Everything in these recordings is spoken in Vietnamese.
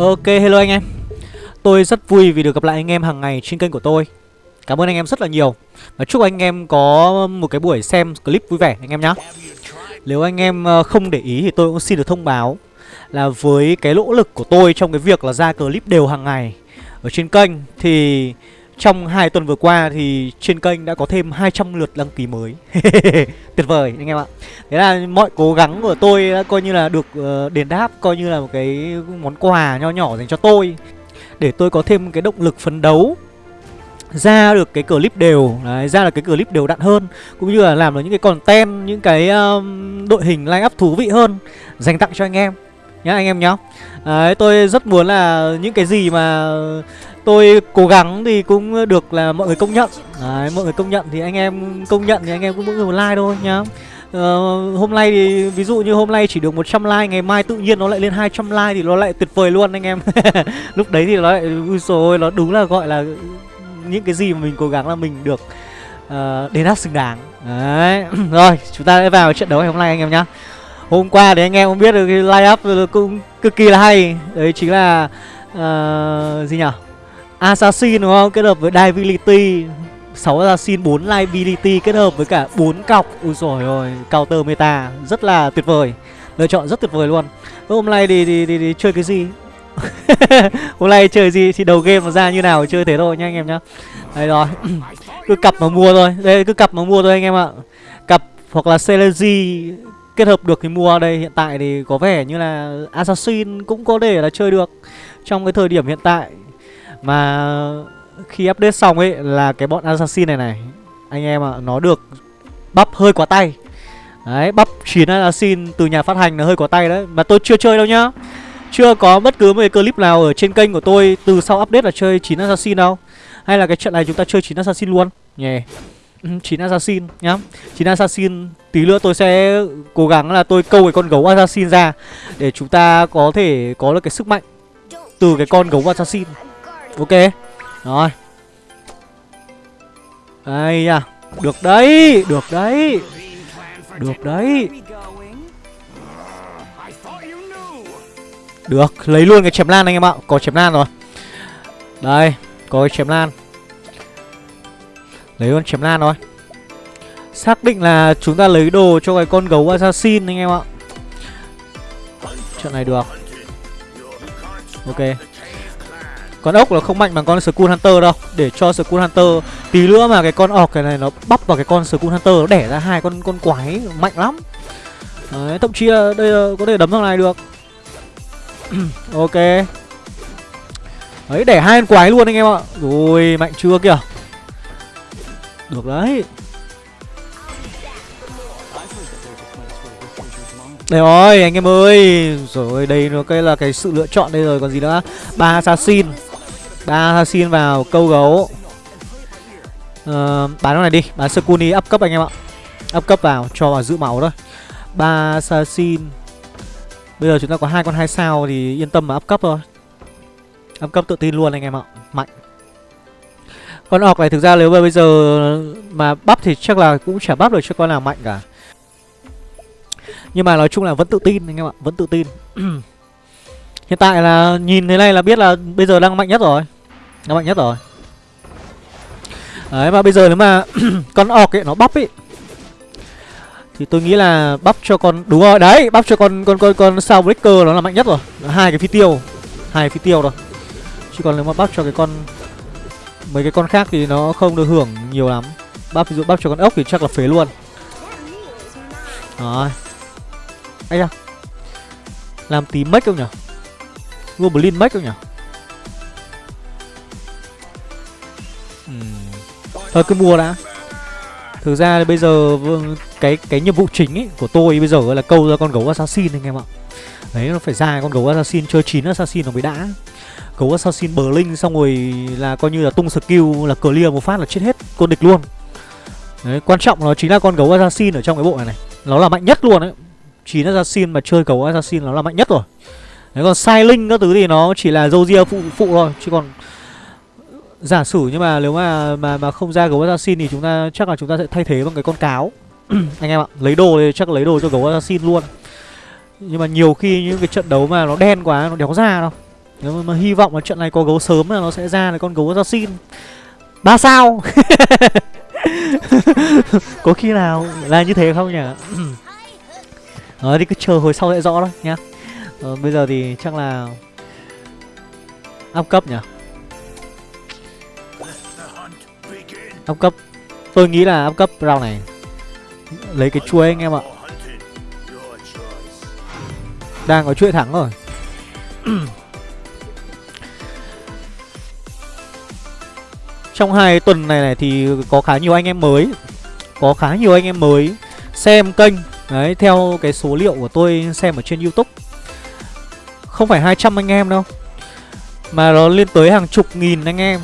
Ok, hello anh em. Tôi rất vui vì được gặp lại anh em hàng ngày trên kênh của tôi. Cảm ơn anh em rất là nhiều. Và chúc anh em có một cái buổi xem clip vui vẻ anh em nhé Nếu anh em ờ, không để ý thì tôi cũng xin được thông báo Là với cái nỗ lực của tôi trong cái việc là ra clip đều hàng ngày Ở trên kênh Thì trong hai tuần vừa qua thì trên kênh đã có thêm 200 lượt đăng ký mới. Tuyệt vời anh em ạ. Thế là mọi cố gắng của tôi đã coi như là được ờ, đền đáp Coi như là một cái món quà nho nhỏ dành cho tôi. Để tôi có thêm cái động lực phấn đấu ra được cái clip đều đấy, ra được cái clip đều đặn hơn cũng như là làm được những cái content những cái um, đội hình line up thú vị hơn dành tặng cho anh em nhá anh em nhá. Đấy tôi rất muốn là những cái gì mà tôi cố gắng thì cũng được là mọi người công nhận. Đấy, mọi người công nhận thì anh em công nhận thì anh em cũng mỗi người một like thôi nhá. Uh, hôm nay thì ví dụ như hôm nay chỉ được 100 like ngày mai tự nhiên nó lại lên 200 like thì nó lại tuyệt vời luôn anh em. Lúc đấy thì nó lại ui rồi nó đúng là gọi là những cái gì mà mình cố gắng là mình được uh, đền đáp xứng đáng. Đấy rồi chúng ta sẽ vào trận đấu ngày hôm nay anh em nhá. Hôm qua thì anh em cũng biết được cái line up cũng cực kỳ là hay. Đấy chính là uh, gì nhỉ assassin đúng không? Kết hợp với divinity. 6 assassin 4 liability kết hợp với cả 4 cọc. Ui rồi ôi counter meta. Rất là tuyệt vời. Lựa chọn rất tuyệt vời luôn. Hôm nay thì, thì, thì, thì chơi cái gì? Hôm nay chơi gì? Thì đầu game ra như nào? Chơi thế thôi nha anh em nhá. Đây rồi. Cứ cặp mà mua thôi. Đây cứ cặp mà mua thôi anh em ạ. Cặp hoặc là celery kết hợp được thì mua. Đây Hiện tại thì có vẻ như là Assassin cũng có thể là chơi được Trong cái thời điểm hiện tại. Mà khi update xong ấy là cái bọn Assassin này này, Anh em ạ, nó được bắp hơi quá tay. Đấy, bắp 9 Assassin từ nhà phát hành là hơi quá tay đấy. Mà tôi chưa chơi đâu nhá. Chưa có bất cứ một cái clip nào ở trên kênh của tôi từ sau update là chơi 9 assassin đâu. Hay là cái trận này chúng ta chơi 9 assassin luôn? Nhè. Ừ, yeah. 9 assassin nhá. 9 assassin, Tí nữa tôi sẽ cố gắng là tôi câu cái con gấu assassin ra Để chúng ta có thể có được cái sức mạnh Từ cái con gấu assassin. Ok. Rồi. Đây nha. Được đấy Được đấy. Được đấy. Được, lấy luôn cái chém lan anh em ạ. Có chém lan rồi. Đây, có cái chém lan. Lấy luôn chém lan rồi. Xác định là chúng ta lấy đồ cho cái con gấu assassin anh em ạ. Trận này được. Ok. Con ốc là không mạnh bằng con Skull Hunter đâu. Để cho Skull Hunter Tí nữa mà cái con ọc cái này nó bắp vào cái con Skull Hunter Nó đẻ ra hai con con quái mạnh lắm. Đấy, thậm chí là đây có thể đấm thằng này được. Ok. Đấy để hai con quái luôn anh em ạ. Rồi mạnh chưa kìa? Được đấy. Đây rồi anh em ơi. Rồi đây nó cái là cái sự lựa chọn đây rồi. Còn gì nữa? Ba assassin ba assassin vào câu gấu uh, bán nó này đi bán Sakuni up cấp anh em ạ up cấp vào cho vào giữ máu thôi ba assassin Bây giờ chúng ta có hai con hai sao thì yên tâm mà up cấp thôi. Up cấp tự tin luôn anh em ạ. Mạnh. Con ọc này thực ra nếu mà bây giờ mà bắp thì chắc là cũng chả bắp được cho con nào mạnh cả. Nhưng mà nói chung là vẫn tự tin anh em ạ, vẫn tự tin. Hiện tại là nhìn thế này là biết là bây giờ đang mạnh nhất rồi. Đang mạnh nhất rồi. Đấy mà bây giờ nếu mà con orc ấy, nó bắp ấy, thì tôi nghĩ là bắp cho con, đúng rồi, đấy, bắp cho con con con con sao breaker nó là mạnh nhất rồi. Hai cái phi tiêu, hai phi tiêu rồi. Chứ còn nếu mà bắp cho cái con, mấy cái con khác thì nó không được hưởng nhiều lắm. Bắp, ví dụ bắp cho con ốc thì chắc là phế luôn. Rồi. Ấy da. Làm tí mất không nhỉ goblin mất không nhỉ uhm. thôi cứ mua đã Thực ra bây giờ cái cái nhiệm vụ chính ấy của tôi bây giờ là câu ra con gấu assassin anh em ạ. Đấy nó phải ra con gấu assassin chơi 9 assassin nó mới đã. Gấu assassin bờ linh xong rồi là coi như là tung skill là clear một phát là chết hết con địch luôn. Đấy, quan trọng nó chính là con gấu assassin ở trong cái bộ này này. Nó là mạnh nhất luôn đấy. 9 assassin mà chơi gấu assassin nó là mạnh nhất rồi. Đấy còn sai linh các thứ thì nó chỉ là dâu ria phụ phụ thôi chứ còn giả sử nhưng mà nếu mà mà mà không ra gấu assassin thì chúng ta chắc là chúng ta sẽ thay thế bằng cái con cáo. Anh em ạ lấy đồ thì chắc lấy đồ cho gấu assassin luôn. Nhưng mà nhiều khi những cái trận đấu mà nó đen quá nó đéo ra đâu. Nếu mà, mà hy vọng là trận này có gấu sớm là nó sẽ ra là con gấu assassin. Ba sao? Có khi nào là như thế không nhỉ? Đó thì cứ chờ hồi sau sẽ rõ thôi nhá ờ, Bây giờ thì chắc là Áp cấp nhỉ? Áp cấp. Tôi nghĩ là áp cấp round này. Lấy cái chuối anh em ạ. Đang có chuỗi thắng rồi. Trong hai tuần này này thì có khá nhiều anh em mới. Có khá nhiều anh em mới Xem kênh. Đấy, theo cái số liệu của tôi xem ở trên Youtube. Không phải 200 anh em đâu Mà nó lên tới hàng chục nghìn anh em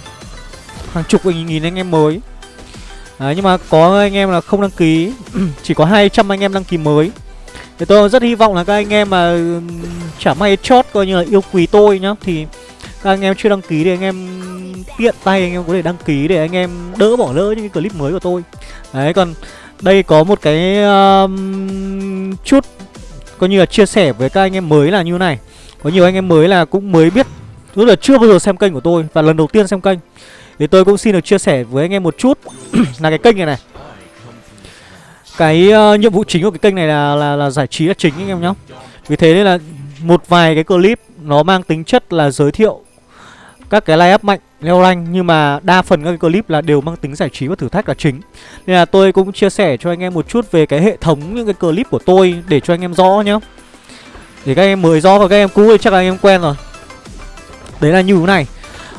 Hàng chục nghìn anh em mới Đấy, nhưng mà có anh em là không đăng ký Chỉ có 200 anh em đăng ký mới Thì tôi rất hy vọng là các anh em mà chả may chót coi như là yêu quý tôi nhá Thì các anh em chưa đăng ký thì anh em tiện tay anh em có thể đăng ký để anh em đỡ bỏ lỡ những cái clip mới của tôi Đấy còn đây có một cái um, chút coi như là chia sẻ với các anh em mới là như này có nhiều anh em mới là cũng mới biết Tức là chưa bao giờ xem kênh của tôi và lần đầu tiên xem kênh. Thì tôi cũng xin được chia sẻ với anh em một chút. Là cái kênh này này. Cái uh, nhiệm vụ chính của cái kênh này là, là, là giải trí là chính anh em nhá, Vì thế nên là một vài cái clip nó mang tính chất là giới thiệu các cái line up mạnh leo rank nhưng mà đa phần các cái clip là đều mang tính giải trí và thử thách là chính. Nên là tôi cũng chia sẻ cho anh em một chút về cái hệ thống những cái clip của tôi để cho anh em rõ nhá để các em mới rõ và các em cũ thì chắc là anh em quen rồi. Đấy là như thế này.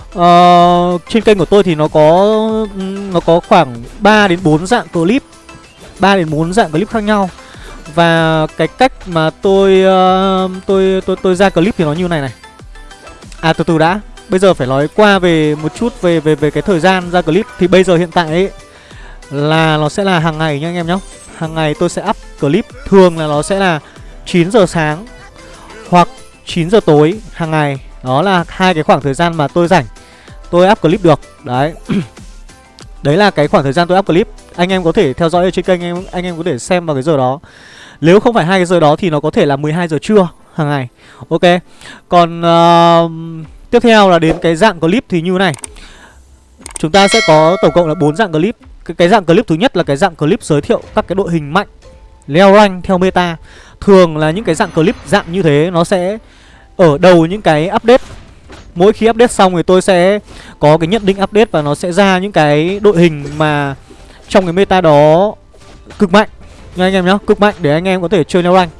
Uh, trên kênh của tôi thì nó có nó có khoảng 3 đến 4 dạng clip. 3 đến 4 dạng clip khác nhau. Và cái cách mà tôi uh, tôi tôi tôi ra clip thì nó như này này. À từ từ đã. Bây giờ phải nói qua về một chút về về về cái thời gian ra clip. Thì bây giờ hiện tại ấy là nó sẽ là hàng ngày nha anh em nhé. Hàng ngày tôi sẽ up clip. Thường là nó sẽ là 9 giờ sáng. 9 giờ tối hàng ngày. Đó là hai cái khoảng thời gian mà tôi rảnh. Tôi up clip được. Đấy. Đấy là cái khoảng thời gian tôi up clip. Anh em có thể theo dõi ở trên kênh anh em anh em có thể xem vào cái giờ đó. Nếu không phải hai cái giờ đó thì nó có thể là 12 giờ trưa hàng ngày. Ok. Còn uh, Tiếp theo là đến cái dạng clip thì như này Chúng ta sẽ có tổng cộng là bốn dạng clip cái, cái dạng clip thứ nhất là cái dạng clip giới thiệu các cái đội hình mạnh Leo rank theo meta Thường là những cái dạng clip dạng như thế nó sẽ ở đầu những cái update Mỗi khi update xong thì tôi sẽ có cái nhận định update và nó sẽ ra những cái đội hình mà trong cái meta đó cực mạnh. Nha anh em nhá, cực mạnh để anh em có thể chơi leo rank.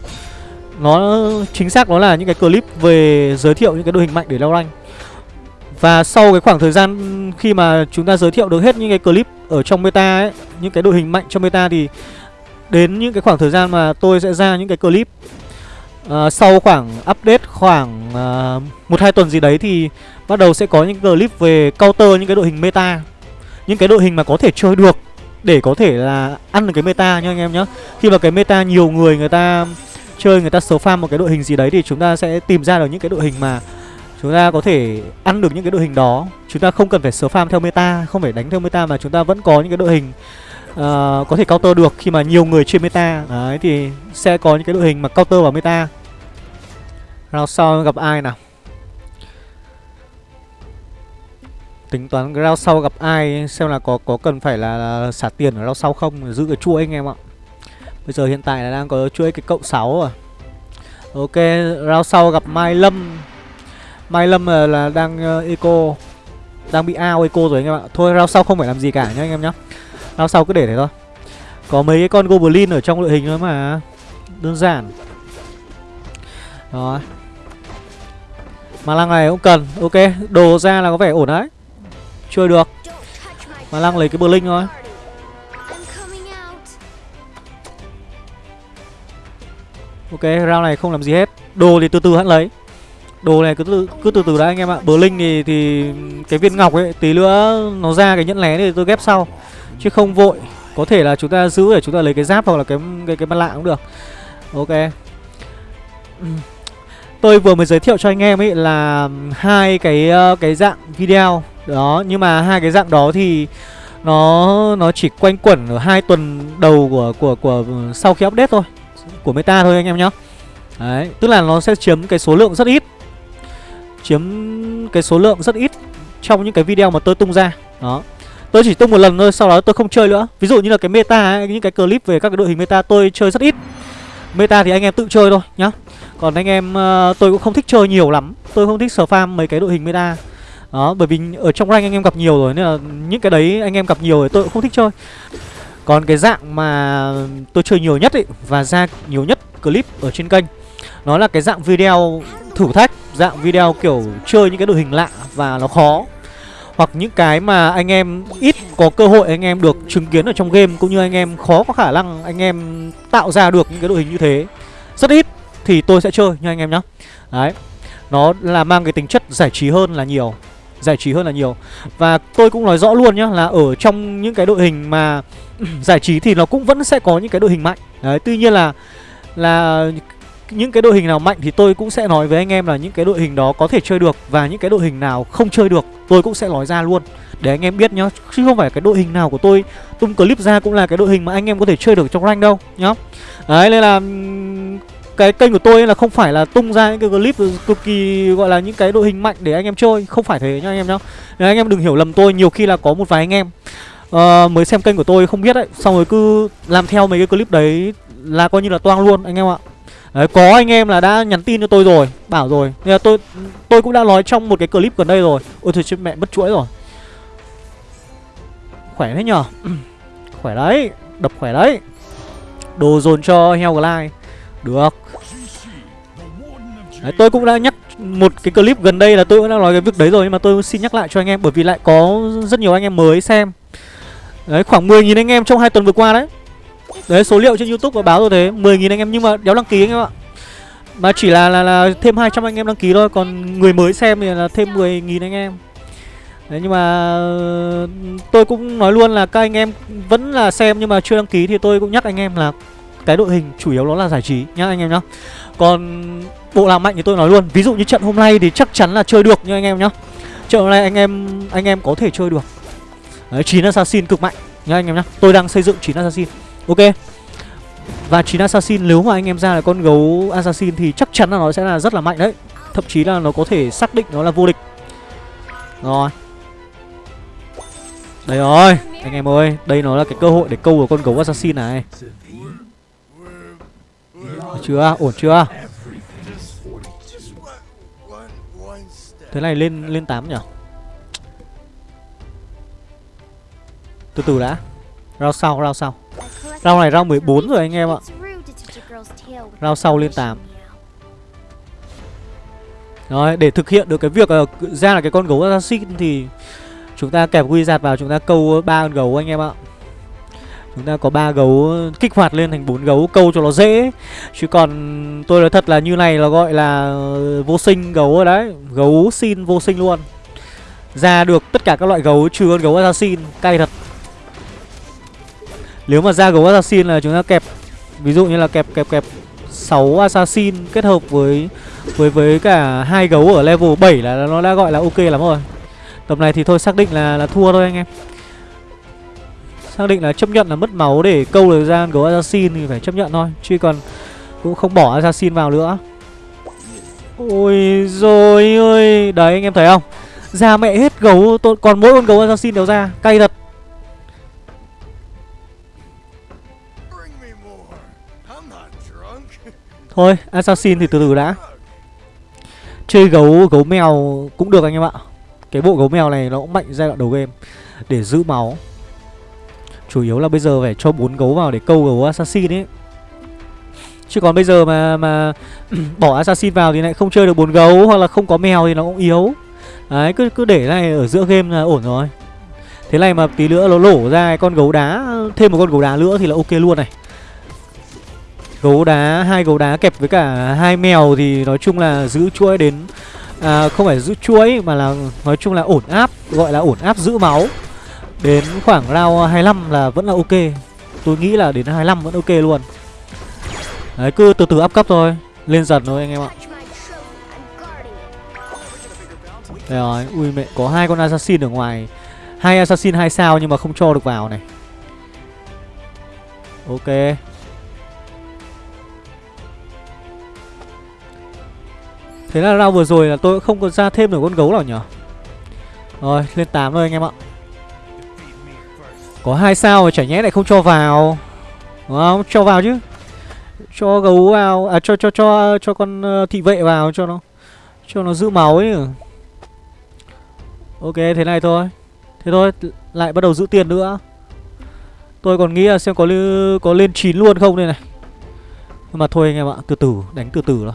Nó chính xác nó là những cái clip về giới thiệu những cái đội hình mạnh để leo rank. Và sau cái khoảng thời gian khi mà chúng ta giới thiệu được hết những cái clip ở trong meta ấy Những cái đội hình mạnh trong meta thì Đến những cái khoảng thời gian mà tôi sẽ ra những cái clip uh, Sau khoảng update khoảng uh, một hai tuần gì đấy thì Bắt đầu sẽ có những clip về counter những cái đội hình meta. Những cái đội hình mà có thể chơi được Để có thể là ăn được cái meta nha anh em nhé Khi mà cái meta nhiều người người ta chơi người ta số farm một cái đội hình gì đấy thì chúng ta sẽ tìm ra được những cái đội hình mà chúng ta có thể ăn được những cái đội hình đó. Chúng ta không cần phải số farm theo meta không phải đánh theo meta mà chúng ta vẫn có những cái đội hình uh, có thể counter được khi mà nhiều người chơi meta. Đấy thì sẽ có những cái đội hình mà counter vào meta round sau gặp ai nào? Tính toán round sau gặp ai xem là có có cần phải là, là xả tiền ở round sau không giữ cái chuỗi anh em ạ. Bây giờ hiện tại là đang có chuỗi cái cộng 6 à Ok, round sau gặp Mai Lâm. Mai Lâm là, là đang uh, eco Đang bị ao eco rồi anh em ạ. Thôi round sau không phải làm gì cả nhá anh em nhá. Round sau cứ để thế thôi. Có mấy cái con Goblin ở trong đội hình thôi mà. Đơn giản. Đó. Mà lăng này cũng cần. Ok, đồ ra là có vẻ ổn đấy. Chơi được. Mà lăng lấy cái bờ linh thôi. Ok round này không làm gì hết. Đồ thì từ từ hãng lấy. Đồ này cứ từ cứ từ từ đã anh em ạ. Bờ linh thì, thì cái viên ngọc ấy Tí nữa nó ra cái nhẫn lé thì tôi ghép sau. Chứ không vội. Có thể là chúng ta giữ để chúng ta lấy cái giáp hoặc là cái cái cái mặt lạ cũng được. Ok. Tôi vừa mới giới thiệu cho anh em ấy là hai cái cái dạng video. Đó nhưng mà hai cái dạng đó thì nó nó chỉ quanh quẩn ở hai tuần đầu của của của sau khi update thôi của meta thôi anh em nhá. Đấy, tức là nó sẽ chiếm cái số lượng rất ít. Chiếm cái số lượng rất ít Trong những cái video mà tôi tung ra. Đó. Tôi chỉ tung một lần thôi, sau đó tôi không chơi nữa. Ví dụ như là cái meta ấy, những cái clip về các cái đội hình meta tôi chơi rất ít. Meta thì anh em tự chơi thôi nhá. Còn anh em uh, tôi cũng không thích chơi nhiều lắm. Tôi không thích farm mấy cái đội hình meta. Đó, bởi vì ở trong rank anh em gặp nhiều rồi Nên là những cái đấy anh em gặp nhiều rồi tôi cũng không thích chơi. Còn cái dạng mà tôi chơi nhiều nhất ấy Và ra nhiều nhất clip ở trên kênh Nó là cái dạng video thử thách Dạng video kiểu chơi những cái đội hình lạ và nó khó. Hoặc những cái mà anh em ít có cơ hội anh em được chứng kiến ở trong game cũng như anh em khó có khả năng anh em tạo ra được những cái đội hình như thế. Rất ít thì tôi sẽ chơi nha anh em nhá. Đấy, nó là mang cái tính chất giải trí hơn là nhiều, giải trí hơn là nhiều. Và tôi cũng nói rõ luôn nhá là ở trong những cái đội hình mà giải trí thì nó cũng vẫn sẽ có những cái đội hình mạnh. Đấy, tuy nhiên là là những cái đội hình nào mạnh thì tôi cũng sẽ nói với anh em là những cái đội hình đó có thể chơi được và những cái đội hình nào không chơi được, tôi cũng sẽ nói ra luôn. Để anh em biết nhá, chứ không phải cái đội hình nào của tôi, tung clip ra cũng là cái đội hình mà anh em có thể chơi được trong rank đâu nhá. Đấy, nên là cái kênh của tôi là không phải là tung ra những cái clip cực kỳ gọi là những cái đội hình mạnh để anh em chơi. Không phải thế nhá anh em nhá. Nên anh em đừng hiểu lầm tôi nhiều khi là có một vài anh em uh, mới xem kênh của tôi không biết đấy xong rồi cứ làm theo mấy cái clip đấy là coi như là toang luôn anh em ạ. Đấy, có anh em là đã nhắn tin cho tôi rồi Bảo rồi. Nên là tôi tôi cũng đã nói trong một cái clip gần đây rồi. Ôi trời mẹ mất chuỗi rồi. Khỏe thế nhở? Khỏe đấy Đập khỏe đấy. Đồ dồn cho heo glide. Được. Đấy, Tôi cũng đã nhắc một cái clip gần đây là tôi cũng đã nói cái việc đấy rồi Nhưng mà tôi xin nhắc lại cho anh em Bởi vì lại có rất nhiều anh em mới xem. Đấy khoảng 10.000 anh em trong hai tuần vừa qua đấy. Đấy số liệu trên Youtube có báo rồi thế 10.000 anh em nhưng mà đéo đăng ký anh em ạ. Mà chỉ là là, là thêm 200 anh em đăng ký thôi Còn người mới xem thì là thêm 10.000 anh em. Đấy nhưng mà ờ, tôi cũng nói luôn là các anh em vẫn là xem nhưng mà chưa đăng ký thì tôi cũng nhắc anh em là cái đội hình chủ yếu nó là giải trí nhá anh em nhá. Còn bộ làm mạnh thì tôi nói luôn, ví dụ như trận hôm nay thì chắc chắn là chơi được nha anh em nhá. Trận hôm nay anh em anh em có thể chơi được. Đấy chín assassin cực mạnh nhá anh em nhá. Tôi đang xây dựng chín assassin. Ok Và chín Assassin nếu mà anh em ra là con gấu Assassin thì chắc chắn là nó sẽ là rất là mạnh đấy Thậm chí là nó có thể xác định nó là vô địch Rồi Đây rồi Anh em ơi Đây nó là cái cơ hội để câu của con gấu Assassin này được chưa? Ổn chưa? Thế này lên lên 8 nhỉ? Từ từ đã Rao sau, rao sau Rao này rao 14 rồi anh em ạ Rao sau lên 8 Rồi để thực hiện được cái việc ờ, uh, ra là cái con gấu assassin thì Chúng ta kẹp quy giạt vào chúng ta câu ba con gấu anh em ạ Chúng ta có ba gấu kích hoạt lên thành bốn gấu, câu cho nó dễ Chứ còn tôi nói thật là như này là gọi là vô sinh gấu rồi đấy Gấu xin vô sinh luôn Ra được tất cả các loại gấu, trừ con gấu assassin, Cay thật nếu mà ra gấu assassin là chúng ta kẹp, ví dụ như là kẹp kẹp kẹp 6 assassin kết hợp với với với cả hai gấu ở level 7 là, nó đã gọi là ok lắm rồi. tầm này thì thôi xác định là là thua thôi anh em. Xác định là chấp nhận là mất máu để câu được ra gấu assassin thì phải chấp nhận thôi, chứ còn cũng không bỏ assassin vào nữa. Ôi rồi ơi, đấy anh em thấy không? Ra mẹ hết gấu, còn mỗi con gấu assassin đều ra, cay thật. Thôi Assassin thì từ từ đã Chơi gấu gấu mèo cũng được anh em ạ Cái bộ gấu mèo này nó cũng mạnh giai đoạn đầu game Để giữ máu Chủ yếu là bây giờ phải cho bốn gấu vào để câu gấu Assassin ấy. Chứ còn bây giờ mà mà bỏ Assassin vào thì lại không chơi được bốn gấu Hoặc là không có mèo thì nó cũng yếu. Đấy cứ cứ để này ở giữa game là ổn rồi. Thế này mà tí nữa nó lổ ra con gấu đá Thêm một con gấu đá nữa thì là ok luôn này. Gấu đá hai gấu đá kẹp với cả hai mèo thì nói chung là giữ chuỗi đến à, không phải giữ chuỗi mà là nói chung là ổn áp gọi là ổn áp giữ máu đến khoảng round 25 là vẫn là ok. Tôi nghĩ là đến 25 vẫn ok luôn. Đấy, cứ từ từ áp cấp thôi. Lên dần thôi, anh em ạ. Đây rồi, ui mẹ, có hai con assassin ở ngoài. Hai assassin, hai sao nhưng mà không cho được vào này. Ok. Thế là round vừa rồi là tôi không còn ra thêm được con gấu nào nhở? Rồi, lên 8 thôi anh em ạ. Có hai sao mà chả nhẽ lại không cho vào. Đúng không? Cho vào chứ. Cho gấu vào. À cho cho cho cho con ờ, thị vệ vào cho nó. Cho nó giữ máu ấy. Ok, thế này thôi. Thế thôi lại bắt đầu giữ tiền nữa. Tôi còn nghĩ là xem có có lên 9 luôn không đây này. Nhưng mà thôi anh em ạ, Từ từ, đánh từ từ thôi.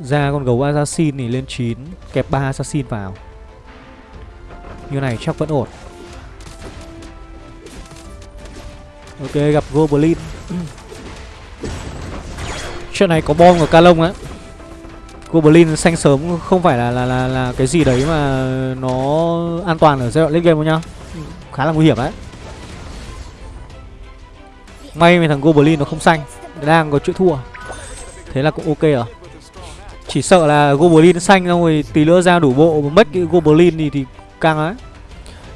Ra con gấu assassin thì lên 9 Kẹp 3 assassin vào. Như này chắc vẫn ổn. Ok gặp Goblin. Chuyện này có bom của Calong á. Goblin xanh sớm không phải là, là là là cái gì đấy mà nó an toàn ở giai đoạn late game đâu nhá. Khá là nguy hiểm đấy. May mà thằng Goblin nó không xanh Đang có chuyện thua. Thế là cũng ok rồi. Chỉ sợ là Goblin xanh xong rồi tí nữa ra đủ bộ mất cái Goblin thì, thì căng á.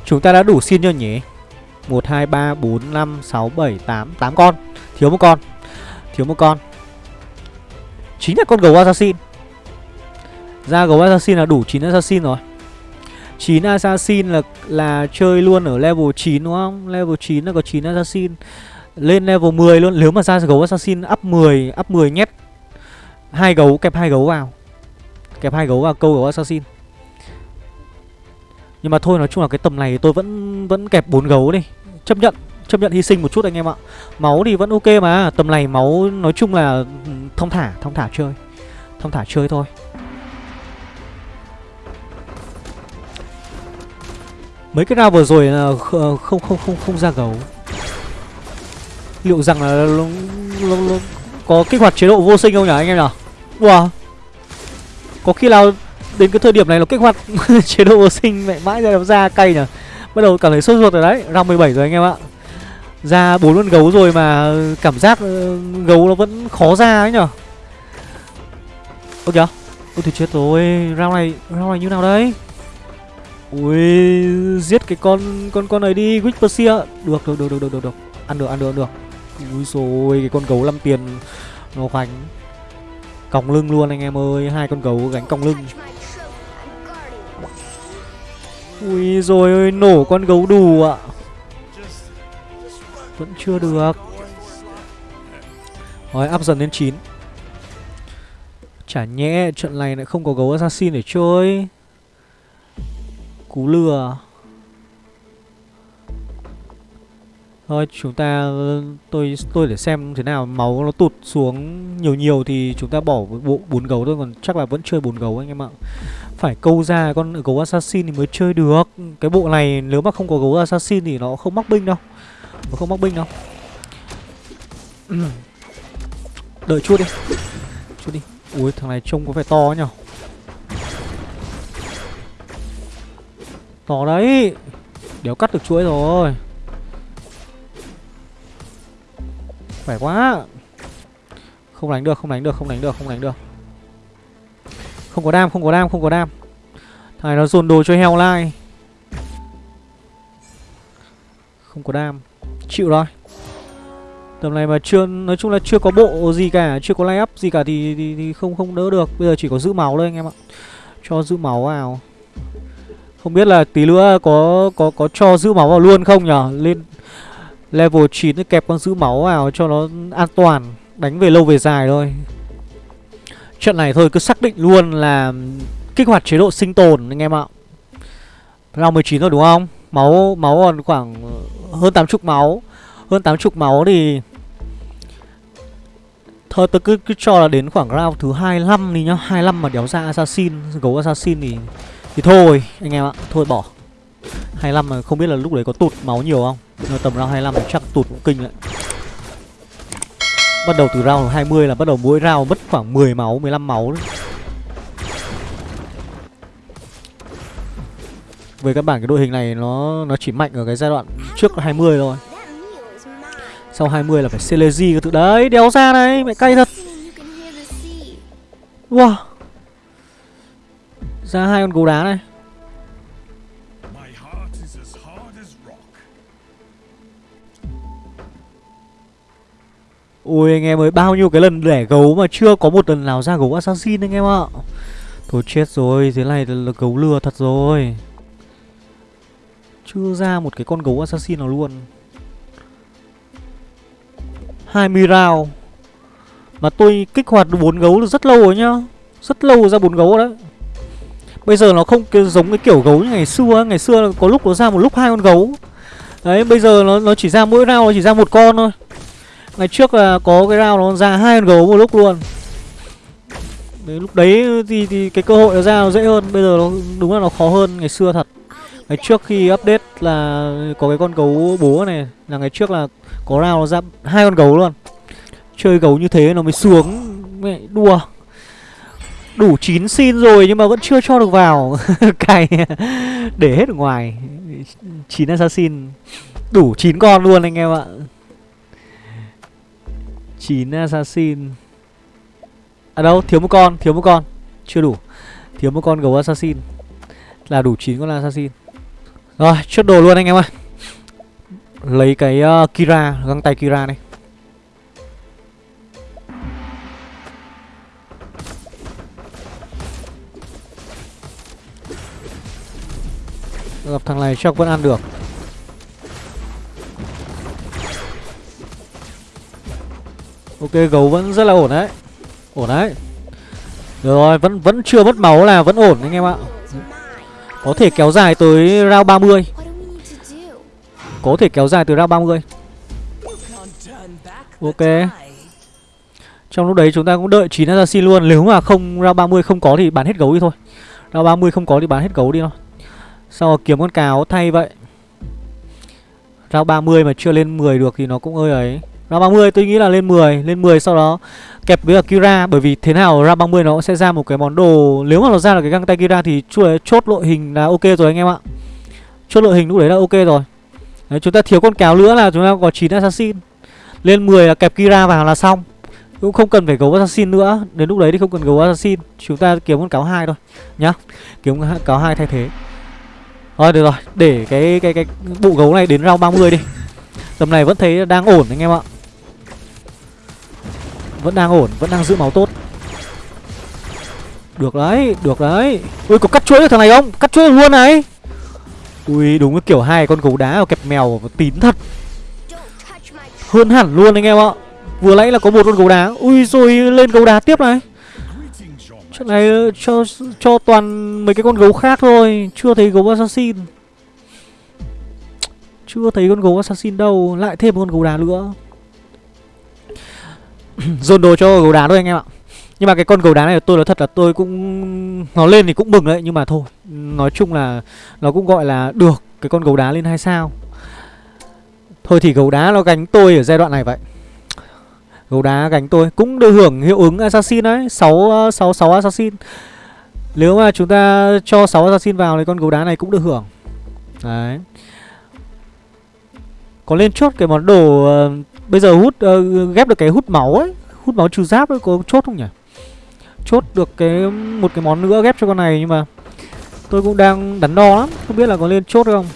Chúng ta đã đủ xin chưa nhỉ? 1, 2, 3, 4, 5, 6, 7, 8 8 con. Thiếu một con. Thiếu một con. Chính là con gấu assassin. Ra gấu assassin là đủ 9 assassin rồi. 9 assassin là là chơi luôn ở level 9 đúng không? Level 9 là có 9 assassin. Lên level 10 luôn. Nếu mà ra gấu assassin up 10 Up 10 nhét hai gấu kẹp hai gấu vào. Kẹp hai gấu vào câu gấu assassin nhưng mà thôi, nói chung là cái tầm này tôi vẫn vẫn kẹp bốn gấu đi. Chấp nhận chấp nhận hy sinh một chút anh em ạ. Máu thì vẫn ok mà, tầm này máu nói chung là ừ, thông thả thông thả chơi. Thông thả chơi thôi. Mấy cái round vừa rồi là ờ, không không không không ra gấu. Liệu rằng là có kích hoạt chế độ vô sinh không nhỉ, anh em nhỉ? Wow Có khi nào đến cái thời điểm này nó kích hoạt chế độ vô sinh mẹ mãi ra ra cay nhỉ? Bắt đầu cảm thấy sốt ruột rồi đấy Round 17 rồi anh em ạ. Ra bốn con gấu rồi mà ừ, cảm giác ừ, gấu nó vẫn khó ra ấy nhở ôi kìa, Ôi thì chết rồi, rau này rau này như nào đấy? Ui, Giết cái con con con này đi Whisper Được được được được được được được. Ăn được ăn được ăn được. Ui rồi cái con gấu 5 tiền Nó khoảnh Còng lưng luôn anh em ơi, Hai con gấu gánh còng lưng. Ui rồi ơi, nổ con gấu đù ạ. Vẫn chưa được. Rồi áp dần lên 9 Chả nhẽ trận này lại không có gấu assassin để chơi. Cú lừa. Thôi, chúng ta, tôi tôi để xem thế nào. Máu nó tụt xuống nhiều nhiều thì chúng ta bỏ bộ bốn gấu thôi. Còn chắc là vẫn chơi bốn gấu anh em ạ. Phải câu ra con gấu assassin thì mới chơi được. Cái bộ này nếu mà không có gấu assassin thì nó không mắc binh đâu. Nó không mắc binh đâu. Đợi chút đi. Chút đi. Ui thằng này trông có vẻ to nhỉ. To đấy. Đéo cắt được chuỗi rồi. Khỏe quá Không đánh được, không đánh được, không đánh được, không đánh được không có đam, không có đam, không có đam Thằng này nó dồn đồ cho heo lai Không có đam Chịu rồi Tầm này mà chưa nói chung là chưa có bộ gì cả, chưa có lay up gì cả thì, thì thì không không đỡ được. Bây giờ chỉ có giữ máu thôi anh em ạ. Cho giữ máu vào. Không biết là tí nữa có có có cho giữ máu vào luôn không nhở? Lên Level 9 kẹp con giữ máu vào cho nó an toàn Đánh về lâu về dài thôi Trận này thôi cứ xác định luôn là Kích hoạt chế độ sinh tồn anh em ạ. Round 19 rồi đúng không? Máu máu còn khoảng ờ, hơn 80 máu. Hơn 80 máu thì Thôi tôi cứ, cứ cho là đến khoảng round thứ 25 đi nhá. 25 mà đéo ra assassin Gấu assassin thì Thì thôi anh em ạ Thôi bỏ. 25 mà không biết là lúc đấy có tụt máu nhiều không? Nhưng tầm round 25 chắc tụt cũng kinh đấy. Bắt đầu từ round 20 là bắt đầu mỗi round mất khoảng 10 máu, 15 máu đấy. Về các bản cái đội hình này nó nó chỉ mạnh ở cái giai đoạn trước 20 thôi. Sau 20 là phải Celesi cái thứ. Đấy, đéo ra này, mẹ cay thật. Wow. Ra hai con gấu đá này. Ui anh em ơi, bao nhiêu cái lần đẻ gấu mà chưa có một lần nào ra gấu assassin anh em ạ. Thôi chết rồi, thế này là, là gấu lừa thật rồi. Chưa ra một cái con gấu assassin nào luôn. 20 round. Mà tôi kích hoạt bốn gấu rất lâu rồi nhá. Rất lâu ra bốn gấu đấy. Bây giờ nó không giống cái kiểu gấu như ngày xưa Ngày xưa có lúc nó ra một lúc hai con gấu. Đấy bây giờ nó nó chỉ ra mỗi round nó chỉ ra một con thôi. Ngày trước là có cái round nó ra hai con gấu một lúc luôn. Đấy, lúc đấy thì, thì cái cơ hội nó ra nó dễ hơn. Bây giờ nó đúng là nó khó hơn ngày xưa thật. Ngày trước khi update là có cái con gấu bố này Là ngày trước là có round nó ra hai con gấu luôn. Chơi gấu như thế nó mới xuống Mẹ đùa. Đủ chín xin rồi nhưng mà vẫn chưa cho được vào. Cày Để hết ở ngoài. Chín assassin. Đủ chín con luôn anh em ạ. 9 assassin. À đâu? Thiếu một con Thiếu một con. Chưa đủ. Thiếu một con gấu assassin. Là đủ 9 con assassin. Rồi chốt đồ luôn anh em ơi. Lấy cái uh, Kira Găng tay Kira này. Gặp thằng này chắc vẫn ăn được. Ok, gấu vẫn rất là ổn đấy. Ổn đấy. Được rồi, vẫn vẫn chưa mất máu là vẫn ổn anh em ạ. Có thể kéo dài tới round 30 Có thể kéo dài tới round 30 Ok. Trong lúc đấy chúng ta cũng đợi 9 assassin luôn. Nếu mà không, round 30 không có thì bán hết gấu đi thôi. Round 30 không có thì bán hết gấu đi thôi. Sau rồi kiếm con cáo thay vậy? Round 30 mà chưa lên 10 được thì nó cũng ơi ấy. Round 30 tôi nghĩ là lên 10 Lên 10 sau đó kẹp với cả Kira Bởi vì thế nào round 30 nó sẽ ra một cái món đồ Nếu mà nó ra là cái găng tay Kira thì chốt đội hình là ok rồi anh em ạ. Chốt đội hình lúc đấy là ok rồi. Đấy, Chúng ta thiếu con kéo nữa là chúng ta có 9 assassin. Lên 10 là kẹp Kira vào là xong. Cũng không cần phải gấu assassin nữa Đến lúc đấy thì không cần gấu assassin Chúng ta kiếm con cáo hai thôi Nhá. Kiếm cáo hai thay thế. Rồi được rồi Để cái cái cái bộ gấu này đến round 30 đi. Tầm này vẫn thấy đang ổn anh em ạ. Vẫn đang ổn, Vẫn đang giữ máu tốt. Được đấy Được đấy. Ui, có cắt chuỗi được thằng này không? Cắt chuỗi luôn này. Ui, đúng cái kiểu hai con gấu đá và kẹp mèo tín thật. Hơn hẳn luôn anh em ạ. Vừa nãy là có một con gấu đá. Ui rồi, lên gấu đá tiếp này. Chuyện này ờ, cho cho toàn mấy cái con gấu khác thôi. Chưa thấy gấu assassin. Chưa thấy con gấu assassin đâu. Lại thêm một con gấu đá nữa. Dồn đồ cho gấu đá thôi anh em ạ. Nhưng mà cái con gấu đá này tôi nói thật là tôi cũng Nó lên thì cũng mừng đấy Nhưng mà thôi. Nói chung là Nó cũng gọi là được Cái con gấu đá lên hai sao. Thôi thì gấu đá nó gánh tôi ở giai đoạn này vậy. Gấu đá gánh tôi Cũng được hưởng hiệu ứng assassin đấy 6, 6, 6 assassin. Nếu mà chúng ta cho 6 assassin vào Thì con gấu đá này cũng được hưởng. Đấy. Có lên chốt cái món đồ ờ, Bây giờ hút uh, ghép được cái hút máu ấy Hút máu trừ giáp ấy có chốt không nhỉ? Chốt được cái một cái món nữa ghép cho con này Nhưng mà Tôi cũng đang đắn đo lắm Không biết là có lên chốt không.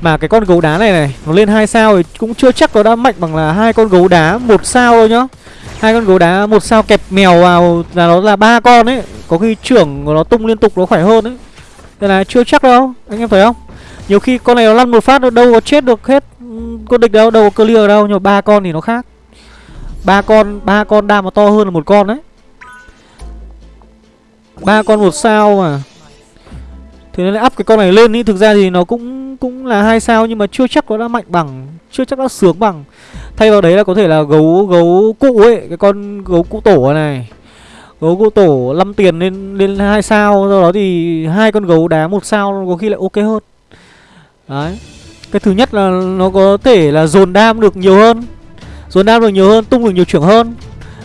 Mà cái con gấu đá này này Nó lên hai sao thì cũng chưa chắc nó đã mạnh bằng là hai con gấu đá một sao thôi nhá. Hai con gấu đá một sao kẹp mèo vào là nó là ba con ấy Có khi trưởng của nó tung liên tục nó khỏe hơn ấy. Đây là chưa chắc đâu Anh em thấy không? Nhiều khi con này nó lăn một phát nó đâu có chết được hết ừ, Con địch đâu đâu có clear đâu, Nhưng mà ba con thì nó khác. Ba con ba con đam mà to hơn là một con đấy. Ba con một sao mà. Thế nên up cái con này lên ý, Thực ra thì nó cũng cũng là hai sao Nhưng mà chưa chắc nó đã mạnh bằng, Chưa chắc đã sướng bằng. Thay vào đấy là có thể là gấu gấu cũ ấy, Cái con gấu cũ tổ này. Gấu cũ tổ 5 tiền lên lên hai sao Sau đó thì hai con gấu đá một sao Có khi lại ok hơn. Đấy. Cái thứ nhất là nó có thể là dồn đam được nhiều hơn. Dồn đam được nhiều hơn Tung được nhiều trưởng hơn.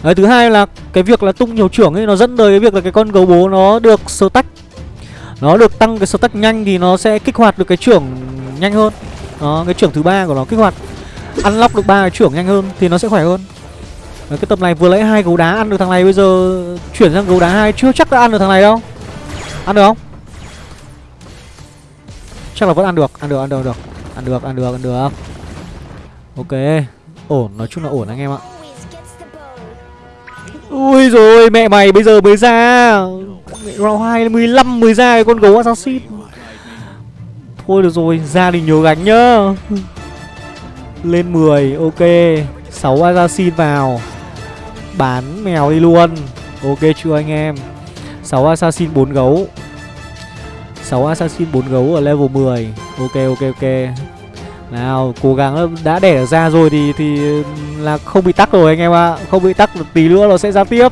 Đấy, thứ hai là cái việc là tung nhiều trưởng ấy nó dẫn tới cái việc là cái con gấu bố nó được sơ tách. Nó được tăng cái stack nhanh thì nó sẽ kích hoạt được cái trưởng nhanh hơn. Đó cái trưởng thứ ba của nó kích hoạt ăn lóc được ba cái trưởng nhanh hơn thì nó sẽ khỏe hơn. Đấy, cái tập này vừa lấy hai gấu đá ăn được thằng này bây giờ chuyển sang gấu đá hai chưa chắc đã ăn được thằng này đâu. Ăn được không? Chắc là vẫn ăn được ăn được ăn được ăn được. Ăn được ăn được ăn được. Ok. Ổn, nói chung là ổn anh em ạ. Ui rồi, mẹ mày bây giờ mới ra. Round 2 15 mới ra cái con gấu assassin. Thôi được rồi gia đình nhớ gánh nhá. Lên 10 Ok. 6 assassin vào. Bán mèo đi luôn. Ok chưa anh em? 6 assassin 4 gấu. 6 assassin 4 gấu ở level 10 Ok ok ok. Nào, cố gắng đã đẻ ra rồi thì thì là không bị tắc rồi anh em ạ. À. Không bị tắc tí nữa nó sẽ ra tiếp.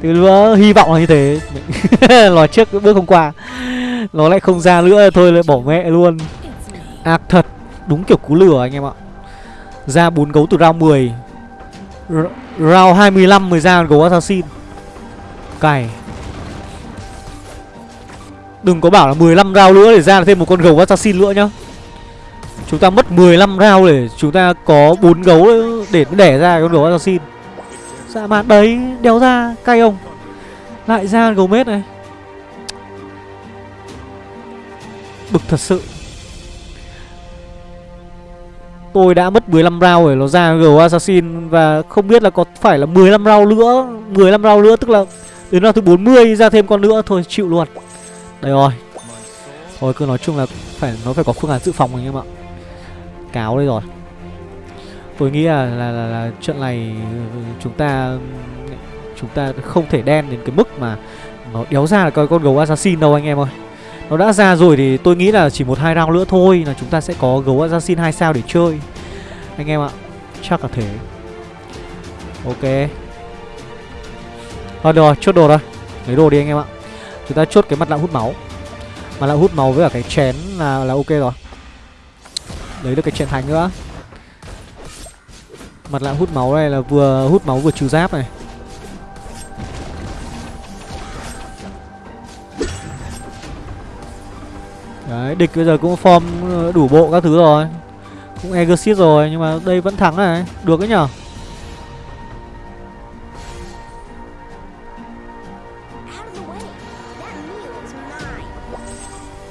Tí nữa hy vọng là như thế. Nói trước bước hôm qua. Nó lại không ra nữa, thôi lại bỏ mẹ luôn. Ác thật. Đúng kiểu cú lửa anh em ạ. À. Ra 4 gấu từ round 10 R, Round 25 mới ra gấu assassin. Cày Đừng có bảo là 15 round nữa để ra thêm một con gấu assassin nữa nhá. Chúng ta mất 15 round để chúng ta có bốn gấu để đẻ ra con gấu assassin. Dạ mạn đấy, đéo ra, cay không? Lại ra gấu mết này. Bực thật sự. Tôi đã mất 15 round để nó ra gấu assassin Và không biết là có phải là 15 round nữa 15 round nữa, tức là Đến round thứ 40 ra thêm con nữa, Thôi chịu luôn. Đây rồi. Thôi cứ nói chung là phải nó phải có phương án dự phòng anh em ạ. Cáo đây rồi. Tôi nghĩ là là, là là trận này ừ, chúng ta chúng ta không thể đen đến cái mức mà nó đéo ra là coi con gấu assassin đâu anh em ơi. Nó đã ra rồi thì tôi nghĩ là chỉ một hai round nữa thôi là chúng ta sẽ có gấu assassin hai sao để chơi. Anh em ạ chắc là thế. Ok. Thôi được rồi chốt đồ rồi lấy đồ đi anh em ạ chúng ta chốt cái mặt nạ hút máu. Mặt nạ hút máu với cả cái chén là là ok rồi. Lấy được cái chén thành nữa. Mặt nạ hút máu này là vừa hút máu vừa trừ giáp này. Đấy, địch bây giờ cũng form ờ, đủ bộ các thứ rồi. Cũng exit rồi, nhưng mà đây vẫn thắng này. Được đấy nhở?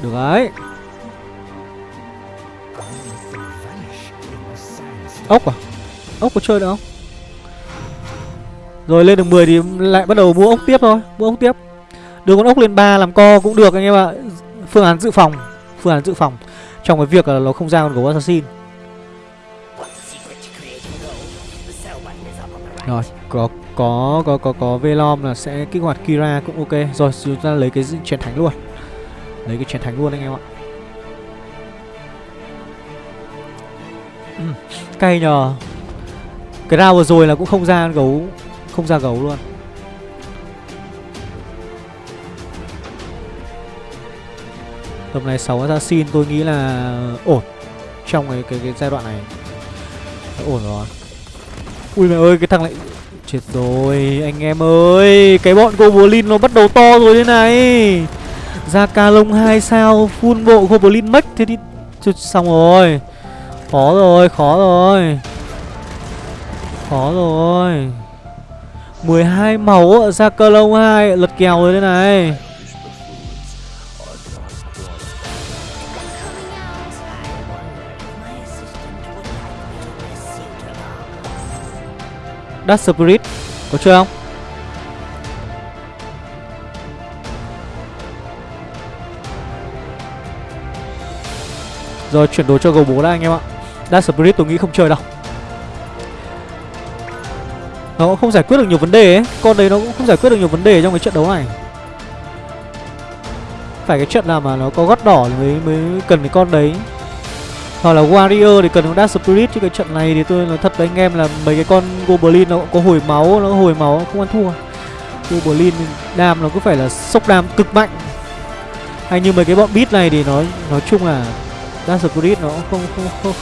Được đấy Ốc à? Ốc có chơi được không? Rồi lên được 10 thì lại bắt đầu mua ốc tiếp thôi, Mua ốc tiếp. Đưa con ốc lên 3 làm co cũng được anh em ạ. Phương án dự phòng, Phương án dự phòng Trong cái việc là nó không ra con gấu assassin. Rồi, có có có có có Velom là sẽ kích hoạt Kira cũng ok. Rồi, chúng ta lấy cái chén thánh luôn. Lấy cái chiến thánh luôn anh em ạ. Ừ, cay nhờ. Cái round vừa rồi là cũng không ra gấu Không ra gấu luôn. Tầm này 6 assassin tôi nghĩ là ổn Trong cái, cái, cái giai đoạn này. Ổn rồi. Ui mẹ ơi cái thằng lại Chết rồi anh em ơi. Cái bọn Goblin nó bắt đầu to rồi thế này. Ra ca lông 2 sao Full bộ Goblin Mech Thế thì xong rồi. Khó rồi, khó rồi. Khó rồi. 12 máu ra cơ lông 2 Lật kèo rồi đây này. Dark Spirit Có chơi không? Rồi chuyển đồ cho gấu bố đã anh em ạ. Dark Spirit tôi nghĩ không chơi đâu. Nó cũng không giải quyết được nhiều vấn đề ấy. Con đấy nó cũng không giải quyết được nhiều vấn đề trong cái trận đấu này. Phải cái trận nào mà nó có gót đỏ thì mới, mới cần cái con đấy. Hoặc là Warrior thì cần con Dark Spirit Chứ cái trận này thì tôi nói thật với anh em là Mấy cái con Goblin nó cũng có hồi máu Nó hồi máu không ăn thua. Goblin đam nó cứ phải là sốc đam cực mạnh. Hay như mấy cái bọn beat này thì nó nói chung là Dark Spirit nó không không không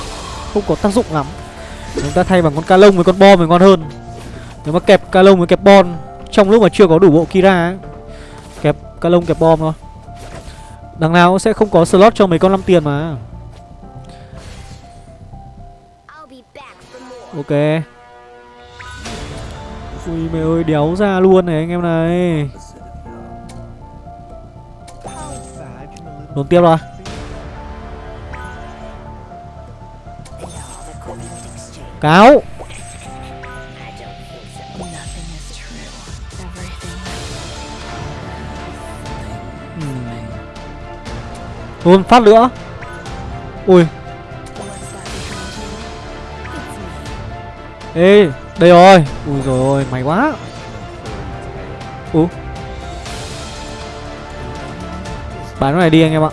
không có tác dụng lắm. Chúng ta thay bằng con ca lông với con bom thì ngon hơn. Nếu mà kẹp ca lông với kẹp bom trong lúc mà chưa có đủ bộ kira ấy kẹp ca lông kẹp bom thôi. Đằng nào cũng sẽ không có slot cho mấy con 5 tiền mà. Ok. Ui mẹ ơi đéo ra luôn này anh em này. Đồn tiếp rồi Cáo. Luôn phát nữa Ui. Ê, Đây rồi. Ui rồi ôi Mày quá. Ú Bán cái này đi anh em ạ.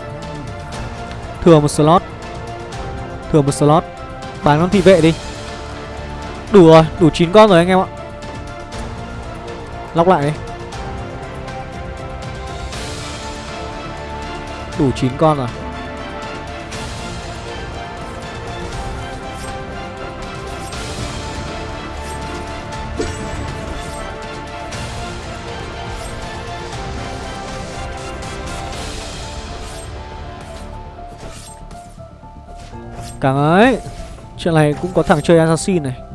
Thừa một slot. Thừa một slot. Bán con thị vệ đi. Đủ rồi, Đủ 9 con rồi anh em ạ. Lóc lại đi. Đủ 9 con rồi. Càng ấy, Chuyện này cũng có thằng chơi assassin này.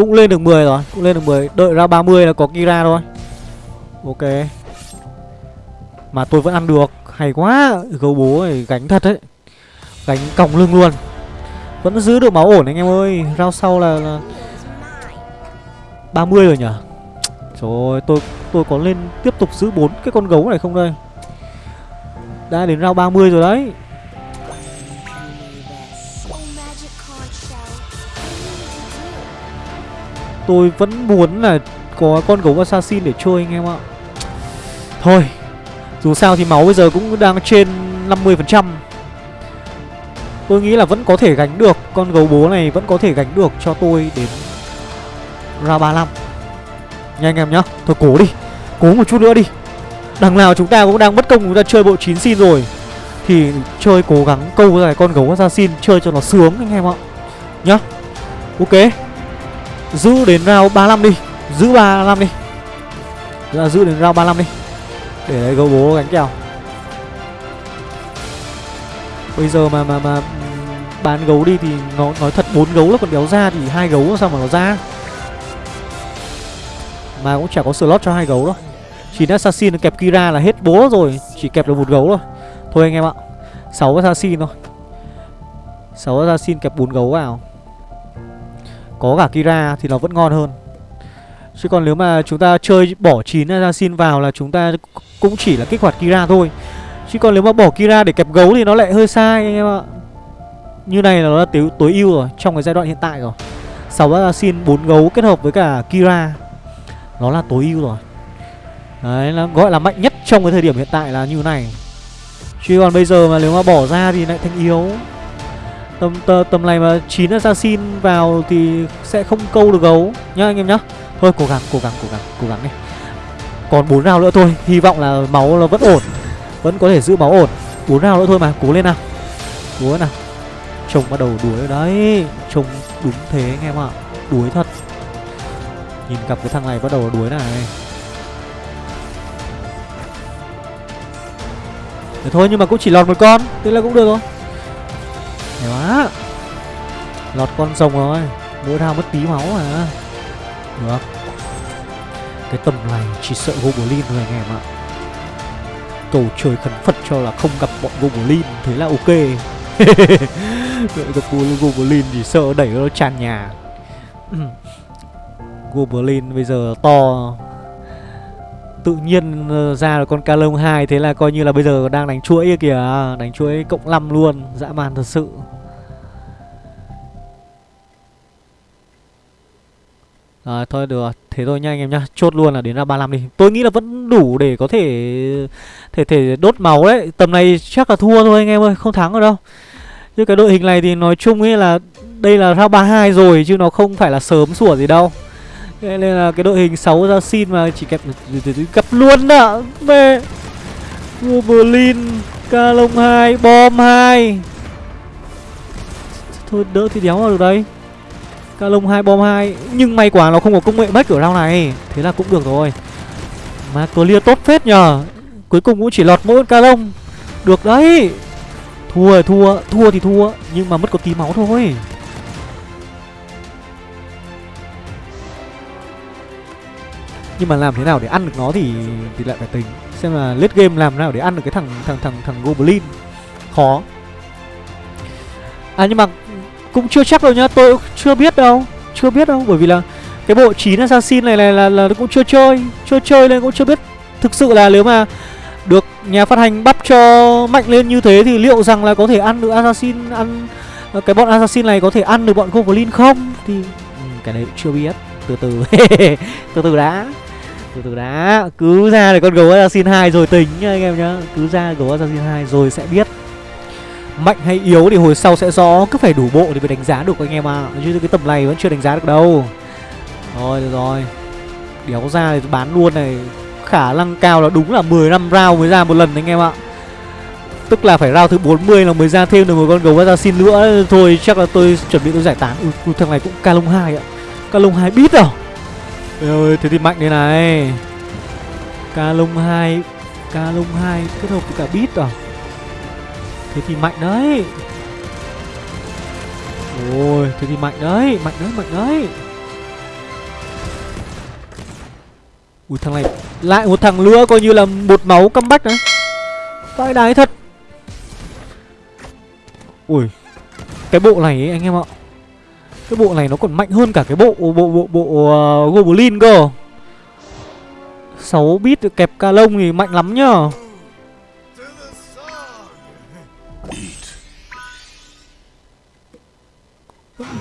Cũng lên được 10 rồi Cũng lên được 10 Đợi ra 30 là có Kira thôi. Ok. Mà tôi vẫn ăn được. Hay quá Gấu bố này gánh thật đấy. Gánh còng lưng luôn. Vẫn giữ được máu ổn anh em ơi. Rao sau là, là 30 rồi nhỉ? Trời ơi tôi, tôi có lên tiếp tục giữ bốn cái con gấu này không đây? Đã đến rao 30 rồi đấy. Tôi vẫn muốn là có con gấu assassin để chơi anh em ạ. Thôi, Dù sao thì máu bây giờ cũng đang trên 50% Tôi nghĩ là vẫn có thể gánh được, Con gấu bố này vẫn có thể gánh được cho tôi đến ra 35 Nha anh em nhá, Thôi cố đi, Cố một chút nữa đi. Đằng nào chúng ta cũng đang mất công, chúng ta chơi bộ 9 xin rồi. Thì chơi cố gắng câu ra con gấu assassin, Chơi cho nó sướng anh em ạ. Nhá, Ok. Giữ đến round 35 đi. Giữ 35 đi. Là giữ đến round 35 đi. Để đấy gấu bố gánh kèo. Bây giờ mà mà mà bán gấu đi thì nó, nói thật bốn gấu là còn đéo ra thì hai gấu sao mà nó ra? Mà cũng chả có slot cho hai gấu đâu. Chỉ assassin kẹp Kira là hết bố rồi, Chỉ kẹp được một gấu thôi. Thôi anh em ạ, sáu assassin thôi. Sáu assassin kẹp bốn gấu vào. Có cả Kira thì nó vẫn ngon hơn. Chứ còn nếu mà chúng ta chơi bỏ 9 assassin vào là chúng ta cũng chỉ là kích hoạt Kira thôi. Chứ còn nếu mà bỏ Kira để kẹp gấu thì nó lại hơi sai anh em ạ. Như này là nó là tối ưu rồi, Trong cái giai đoạn hiện tại rồi. 6 assassin 4 gấu kết hợp với cả Kira. Nó là tối ưu rồi. Đấy là gọi là mạnh nhất trong cái thời điểm hiện tại là như này. Chứ còn bây giờ mà nếu mà bỏ ra thì lại thành yếu. Tầm, tầm, tầm này mà 9 assassin vào thì sẽ không câu được gấu Nhá anh em nhá. Thôi cố gắng, cố gắng, cố gắng, cố gắng đi. Còn 4 round nữa thôi Hy vọng là máu nó vẫn ổn Vẫn có thể giữ máu ổn. 4 round nữa thôi mà, cố lên nào. Cố nào. Trông bắt đầu đuổi đấy Trông đúng thế anh em ạ Đuổi thật. Nhìn cặp cái thằng này bắt đầu đuối này. Thế thôi nhưng mà cũng chỉ lọt một con Thế là cũng được rồi. Hay quá. Lọt con rồng rồi. Mỗi thao mất tí máu mà. Được. Cái tầm này chỉ sợ Goblin thôi anh em ạ. Cầu trời khẩn Phật cho là không gặp bọn Goblin, Thế là ok. Gặp Goblin chỉ sợ đẩy nó tràn nhà. Goblin bây giờ to. Tự nhiên ờ, ra được con Calong 2 Thế là coi như là bây giờ đang đánh chuỗi kìa. À, đánh chuỗi cộng 5 luôn, Dã man thật sự. Rồi, thôi được Thế thôi nha anh em nhá. Chốt luôn là đến ra 35 đi. Tôi nghĩ là vẫn đủ để có thể Thể thể đốt máu đấy. Tầm này chắc là thua thôi anh em ơi, Không thắng ở đâu. Chứ cái đội hình này thì nói chung ấy là Đây là ra 32 rồi, Chứ nó không phải là sớm sủa gì đâu nên là cái đội hình 6 ra xin mà chỉ kẹp gặp luôn ạ Về Wolverine Ca lông hai Bom hai, Thôi đỡ thì đéo vào được đấy Ca lông hai bom hai, Nhưng may quá nó không có công nghệ mất ở round này. Thế là cũng được rồi. Mà clear tốt phết nhờ. Cuối cùng cũng chỉ lọt mỗi ca lông Được đấy. Thua thua Thua thì thua. Nhưng mà mất có tí máu thôi. Nhưng mà làm thế nào để ăn được nó thì thì lại phải tính. Xem là late game làm nào để ăn được cái thằng thằng thằng thằng goblin. Khó. À nhưng mà cũng chưa chắc đâu nhá. Tôi chưa biết đâu. Chưa biết đâu bởi vì là cái bộ 9 assassin này là, là là cũng chưa chơi. Chưa chơi nên cũng chưa biết thực sự là nếu mà Được nhà phát hành bắp cho mạnh lên như thế Thì liệu rằng là có thể ăn được Assassin Ăn cái bọn Assassin này có thể ăn được bọn Goblin không? Thì ừ, cái này chưa biết. Từ từ. Từ từ đã. Từ từ đã Cứ ra để con gấu Assassin 2 rồi tính nha anh em nhá. Cứ ra gấu Assassin 2 rồi sẽ biết. Mạnh hay yếu thì hồi sau sẽ rõ Cứ phải đủ bộ thì mới đánh giá được anh em ạ. À. Chứ cái tầm này vẫn chưa đánh giá được đâu. Rồi được rồi. Đéo ra thì bán luôn này. Khả năng cao là đúng là 10 năm round mới ra một lần anh em ạ. Tức là phải round thứ 40 là mới ra thêm được một con gấu assassin nữa. Thôi chắc là tôi chuẩn bị tôi giải tán. Ừ, thằng này cũng ca lông 2 ạ. Ca lông 2 biết rồi à? Ơi thế thì mạnh đây này. Ca lông hai, Ca lông hai kết hợp với cả bít à? Thế thì mạnh đấy. Ôi thế thì mạnh đấy Mạnh đấy mạnh đấy. Ui thằng này Lại một thằng nữa coi như là một máu comeback đấy. Vãi đái thật. Ui Cái bộ này ấy, anh em ạ. Cái bộ này nó còn mạnh hơn cả cái bộ bộ bộ bộ uh, Goblin cơ. 6 bit kẹp ca lông thì mạnh lắm nhá.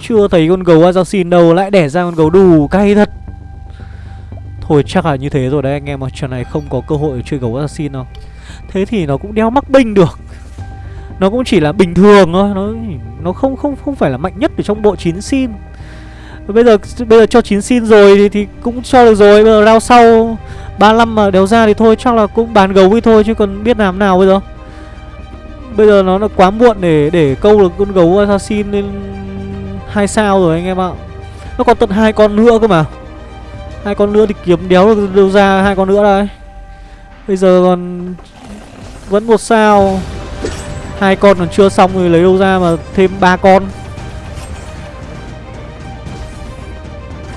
Chưa thấy con gấu assassin đâu Lại đẻ ra con gấu đủ cay thật. Thôi chắc là như thế rồi đấy anh em ạ. Trận này không có cơ hội chơi gấu assassin đâu. Thế thì nó cũng đeo mắc binh được. Nó cũng chỉ là bình thường thôi Nó nó không không không phải là mạnh nhất ở trong bộ 9 xin. Bây giờ bây giờ cho 9 xin rồi thì, thì cũng cho được rồi Bây giờ rao sau 35 mà đéo ra thì thôi chắc là cũng bán gấu đi thôi chứ còn biết làm nào bây giờ. Bây giờ nó là quá muộn để để câu được con gấu assassin lên hai sao rồi anh em ạ. Nó còn tận hai con nữa cơ mà. Hai con nữa thì kiếm đéo được đâu ra hai con nữa đây. Bây giờ còn vẫn một sao hai con còn chưa xong rồi lấy đâu ra mà thêm ba con.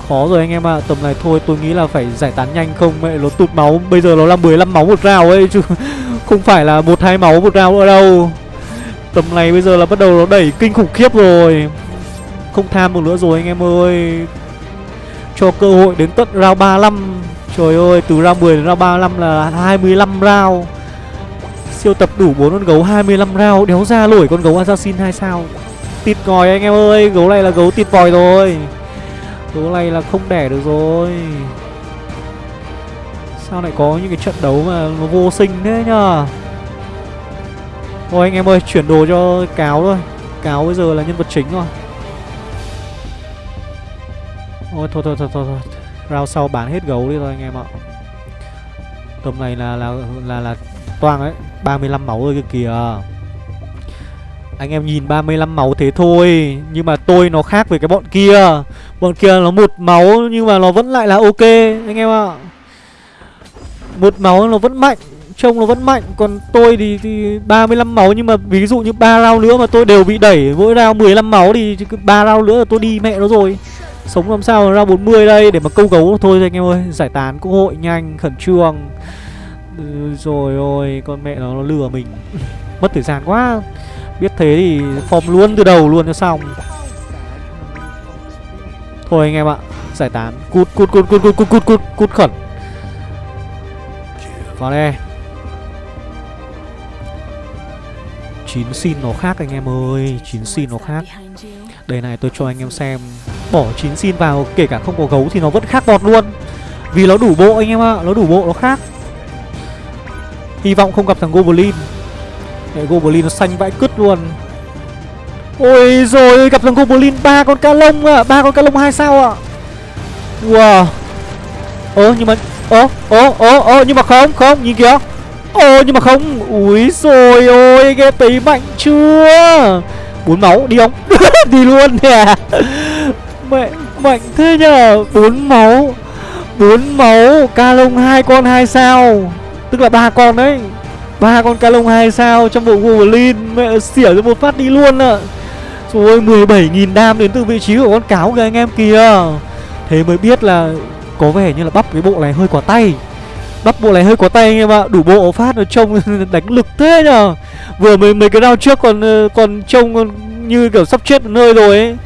Khó rồi anh em ạ à. tầm này thôi tôi nghĩ là phải giải tán nhanh không? Mẹ nó tụt máu. Bây giờ nó là 15 máu một rào ấy chứ không phải là một hai máu một rào nữa đâu. Tầm này bây giờ là bắt đầu nó đẩy kinh khủng khiếp rồi. Không tham một nữa rồi anh em ơi. Cho cơ hội đến tận round 35 Trời ơi, từ round 10 đến round 35 là 25 round Siêu tập đủ 4 con gấu 25 round Đéo ra nổi con gấu assassin 2 sao? Tịt ngòi anh em ơi Gấu này là gấu tịt vòi rồi. Gấu này là không đẻ được rồi. Sao lại có những cái trận đấu mà nó vô sinh thế nhờ? Thôi anh em ơi, chuyển đồ cho cáo thôi. Cáo bây giờ là nhân vật chính rồi. Ôi thôi thôi thôi thôi, thôi. Round sau bán hết gấu đi thôi anh em ạ. Tầm này là là là là toang đấy 35 máu rồi kìa Anh em nhìn 35 máu thế thôi Nhưng mà tôi nó khác với cái bọn kia. Bọn kia nó một máu Nhưng mà nó vẫn lại là ok Anh em ạ. Một máu nó vẫn mạnh Trông nó vẫn mạnh. Còn tôi thì, thì 35 máu Nhưng mà ví dụ như ba round nữa mà tôi đều bị đẩy. Mỗi round 15 máu thì ba round nữa là tôi đi mẹ nó rồi. Sống làm sao ra 40 đây để mà câu gấu thôi anh em ơi. Giải tán cơ hội nhanh khẩn trương ừ, Rồi ôi con mẹ nó, nó lừa mình. Mất thời gian quá. Biết thế thì form luôn từ đầu luôn cho xong. Thôi anh em ạ Giải tán. Cút cút cút cút cút cút cút cút cút khẩn. Vào đây. Chín xin nó khác anh em ơi chín xin nó khác. Đây này tôi cho anh em xem. Bỏ chín xin vào kể cả không có gấu thì nó vẫn khác bọt luôn. Vì nó đủ bộ anh em ạ Nó đủ bộ nó khác. Hy vọng không gặp thằng Goblin. Để Goblin nó xanh vãi cứt luôn. Ôi rồi, gặp thằng Goblin ba con cá lông à ba con cá lông hai sao ạ. À. Wow. Ơ, nhưng mà, Ơ ơ ơ ơ, nhưng mà không không, nhìn kìa. Ồ nhưng mà không. Úi rồi ôi ghê tí mạnh chưa? Bốn máu, đi không? Đi luôn nè. Mẹ mạnh thế nhờ. Bốn máu bốn máu ca lông hai con hai sao tức là ba con đấy. Ba con ca lông hai sao trong bộ Wolverine, mẹ xỉa cho một phát đi luôn ạ. Rồi ơi 17.000 đam đến từ vị trí của con cáo kìa anh em kìa. Thế mới biết là có vẻ như là bắp cái bộ này hơi quả tay. Bắp bộ này hơi quả tay anh em ạ. Đủ bộ phát nó trông đánh lực thế nhờ. Vừa mấy mấy cái round trước còn ờ, còn trông như kiểu sắp chết nơi rồi ấy.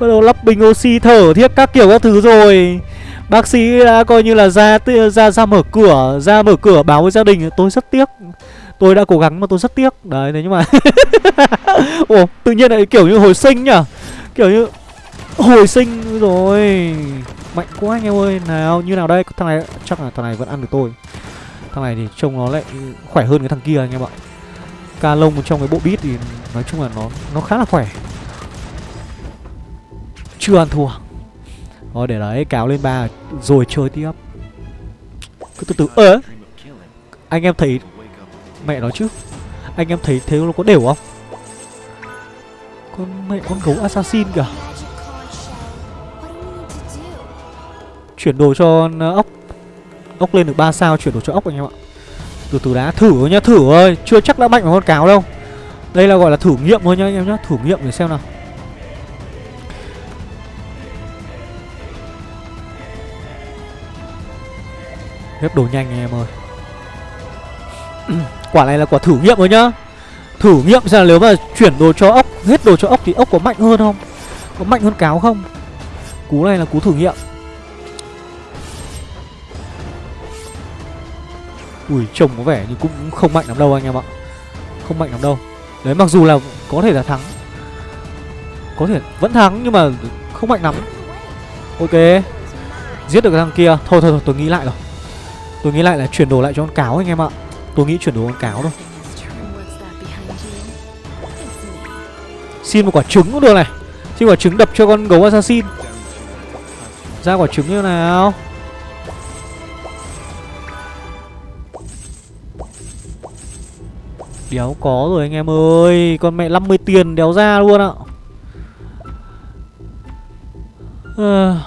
Bắt đầu lắp bình oxy thở thiết các kiểu các thứ rồi. Bác sĩ đã coi như là ra ra ra mở cửa, Ra mở cửa báo với gia đình, Tôi rất tiếc. Tôi đã cố gắng mà tôi rất tiếc. Đấy, thế nhưng mà Ồ tự nhiên lại kiểu như hồi sinh nhở Kiểu như Hồi sinh rồi. Mạnh quá anh em ơi. Nào, như nào đây? Thằng này, chắc là thằng này vẫn ăn được tôi. Thằng này thì trông nó lại khỏe hơn cái thằng kia anh em ạ. Ca lông trong cái bộ beat thì Nói chung là nó nó khá là khỏe. Chưa ăn thua. Thôi, để đấy, cáo lên ba Rồi chơi tiếp. Cứ từ từ. Ơ, Anh em thấy Mẹ nó chứ? Anh em thấy thế nó có đều không? Con mẹ con gấu assassin kìa. Chuyển đồ cho ốc. Ốc lên được 3 sao, chuyển đồ cho ốc anh em ạ. Từ từ đã, thử nhá, thử ơi. Chưa chắc đã mạnh bằng con cáo đâu. Đây là gọi là thử nghiệm thôi nhá anh em nhá, Thử nghiệm để xem nào. Ghép đồ nhanh anh em ơi. Quả này là quả thử nghiệm rồi nhá. Thử nghiệm xem là nếu mà chuyển đồ cho ốc, Hết đồ cho ốc thì ốc có mạnh hơn không? Có mạnh hơn cáo không? Cú này là cú thử nghiệm. Ui, trông có vẻ như cũng không mạnh lắm đâu anh em ạ. Không mạnh lắm đâu. Đấy, mặc dù là có thể là thắng. Có thể vẫn thắng nhưng mà không mạnh lắm. Ok. Giết được cái thằng kia. Thôi thôi thôi, tôi nghĩ lại rồi. Tôi nghĩ lại là chuyển đồ lại cho con cáo anh em ạ. Tôi nghĩ chuyển đồ con cáo thôi. Xin một quả trứng cũng được này. Xin quả trứng đập cho con gấu assassin. Ra quả trứng như nào? Đéo có rồi anh em ơi. Con mẹ 50 tiền đéo ra luôn ạ. À...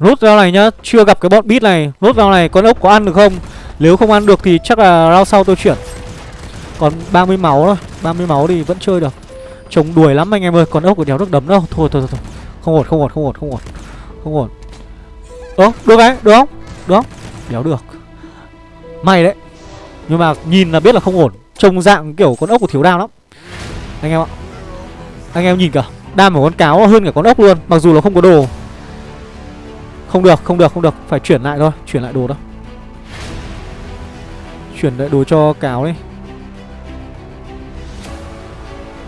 Rút ra này nhá Chưa gặp cái bọn bit này. Rút vào này con ốc có ăn được không? Nếu không ăn được thì chắc là round sau tôi chuyển. Còn 30 máu thôi 30 máu thì vẫn chơi được. Chống đuổi lắm anh em ơi Con ốc có đéo được đấm đâu Thôi thôi thôi, thôi. Không ổn không ổn không ổn không ổn Không ổn. Ơ được đấy được không? Được. Không Đéo được. May đấy. Nhưng mà nhìn là biết là không ổn. Trông dạng kiểu con ốc của thiếu đao lắm. Anh em ạ. Anh em nhìn cả Đam của con cáo hơn cả con ốc luôn Mặc dù là không có đồ. Không được không được không được. Phải chuyển lại thôi Chuyển lại đồ đó. Chuyển lại đồ cho cáo đi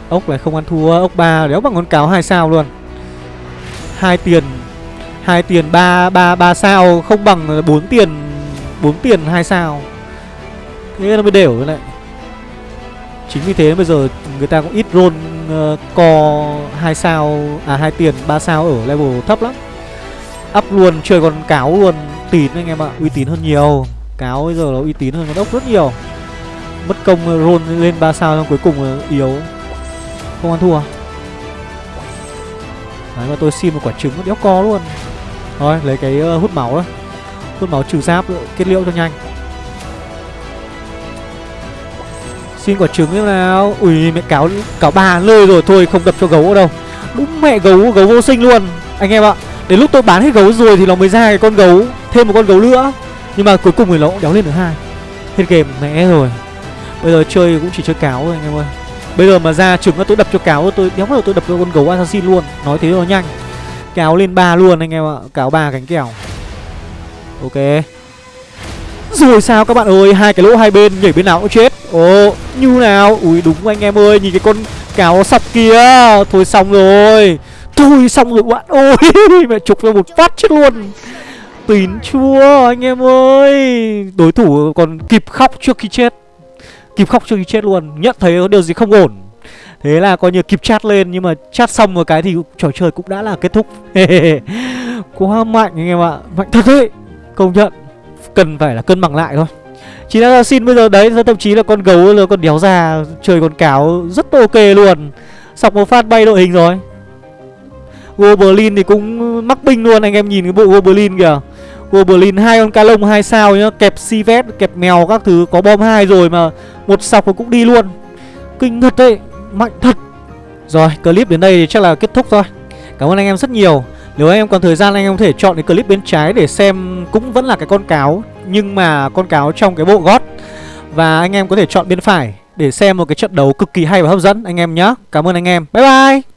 Ốc này không ăn thua Ốc ba đéo bằng con cáo hai sao luôn. Hai tiền hai tiền ba ba ba sao không bằng bốn tiền 4 tiền 2 sao. Thế nó mới đều với lại. Chính vì thế bây giờ người ta cũng ít roll uh, co 2 sao À 2 tiền 3 sao ở level thấp lắm. Up luôn chơi con cáo luôn. Tín anh em ạ Uy tín hơn nhiều. Cáo bây giờ nó uy tín hơn con ốc rất nhiều. Mất công roll lên 3 sao xong cuối cùng yếu. Không ăn thua. Đấy mà tôi xin một quả trứng nó đéo co luôn. Thôi lấy cái uh, hút máu đó Hút máu trừ giáp ờ, kết liễu cho nhanh. Xin quả trứng thế nào? Ui mẹ cáo cáo ba lơi rồi Thôi không đập cho gấu ở đâu. Đúng mẹ gấu gấu vô sinh luôn. Anh em ạ Đến lúc tôi bán hết gấu rồi thì nó mới ra cái con gấu, Thêm một con gấu nữa. Nhưng mà cuối cùng thì nó cũng đéo lên được hai. Hết game, mẹ rồi. Bây giờ chơi cũng chỉ chơi cáo thôi, anh em ơi. Bây giờ mà ra trứng tôi đập cho cáo, tôi đéo bao tôi đập cho con gấu assassin luôn. Nói thế nó nhanh. Cáo lên ba luôn, anh em ạ. Cáo ba cánh kèo. Ok. Rồi sao các bạn ơi? Hai cái lỗ hai bên, nhảy bên nào cũng chết. Ồ, như nào? Ui đúng anh em ơi. Nhìn cái con cáo sọc kia Thôi xong rồi. Thôi xong rồi, bạn ôi Mẹ chụp ra một phát chết luôn. Tín chua anh em ơi. Đối thủ còn kịp khóc trước khi chết. Kịp khóc trước khi chết luôn, Nhận thấy có điều gì không ổn. Thế là coi như kịp chat lên, Nhưng mà chat xong một cái thì trò chơi cũng đã là kết thúc. Quá mạnh anh em ạ, Mạnh thật đấy. Công nhận, Cần phải là cân bằng lại thôi. Chỉ là xin bây giờ đấy Thậm chí là con gấu là con đéo già, Chơi con cáo rất ok luôn. Sọc một phát bay đội hình rồi. Goblin thì cũng mắc binh luôn Anh em nhìn cái bộ Goblin kìa. Goblin hai con ca lông hai sao nhá Kẹp Sivet, kẹp mèo các thứ Có bom hai rồi mà Một sọc nó cũng đi luôn. Kinh thật đấy Mạnh thật. Rồi clip đến đây thì chắc là kết thúc thôi. Cảm ơn anh em rất nhiều. Nếu anh em còn thời gian anh em có thể chọn cái clip bên trái để xem cũng vẫn là cái con cáo Nhưng mà con cáo trong cái bộ gót Và anh em có thể chọn bên phải để xem một cái trận đấu cực kỳ hay và hấp dẫn anh em nhé Cảm ơn anh em. Bye bye!